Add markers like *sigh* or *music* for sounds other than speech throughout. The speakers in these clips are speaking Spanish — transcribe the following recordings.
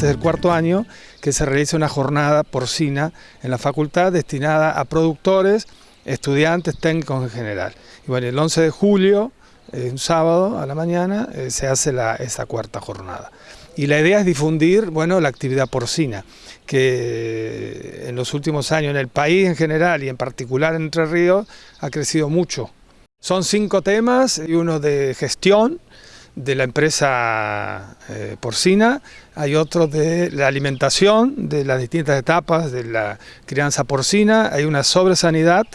estudiantes del cuarto año que se realice una jornada porcina en la facultad destinada a productores, estudiantes, técnicos en general. Y bueno, el 11 de julio, un sábado a la mañana, eh, se hace la, esa cuarta jornada. Y la idea es difundir bueno, la actividad porcina, que en los últimos años en el país en general y en particular en Entre Ríos ha crecido mucho. Son cinco temas y uno de gestión, de la empresa eh, porcina, hay otro de la alimentación, de las distintas etapas de la crianza porcina, hay una sobre sanidad,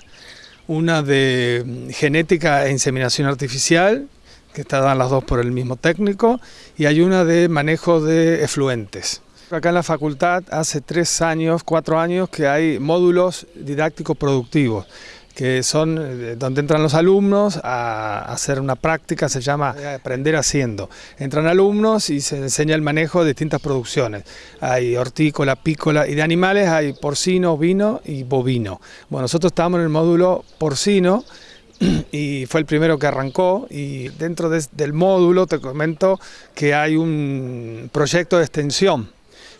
una de genética e inseminación artificial, que están las dos por el mismo técnico, y hay una de manejo de efluentes. Acá en la facultad hace tres años, cuatro años que hay módulos didácticos productivos que son eh, donde entran los alumnos a hacer una práctica, se llama aprender haciendo. Entran alumnos y se enseña el manejo de distintas producciones. Hay hortícola, pícola y de animales hay porcino, vino y bovino. Bueno, nosotros estamos en el módulo porcino *clears throat* y fue el primero que arrancó y dentro del módulo te comento que hay un proyecto de extensión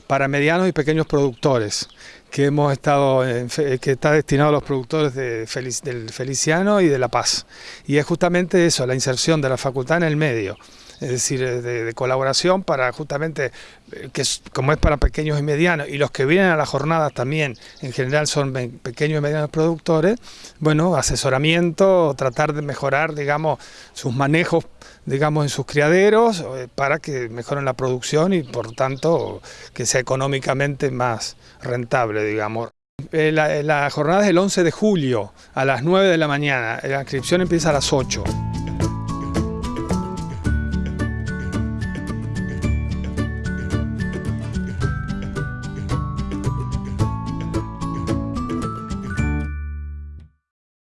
para medianos y pequeños productores que hemos estado que está destinado a los productores de del Feliciano y de La Paz. Y es justamente eso, la inserción de la facultad en el medio es decir, eh, de, colaboración para justamente, eh, que como es para pequeños y medianos, y los que vienen a las jornadas también, en general son pequeños y medianos productores, bueno, asesoramiento, tratar de mejorar, digamos, sus manejos, digamos, en sus criaderos, eh, para que mejoren la producción y, por tanto, que sea económicamente más rentable, digamos. La, la jornada es el 11 de julio, a las 9 de la mañana, la inscripción empieza a las 8.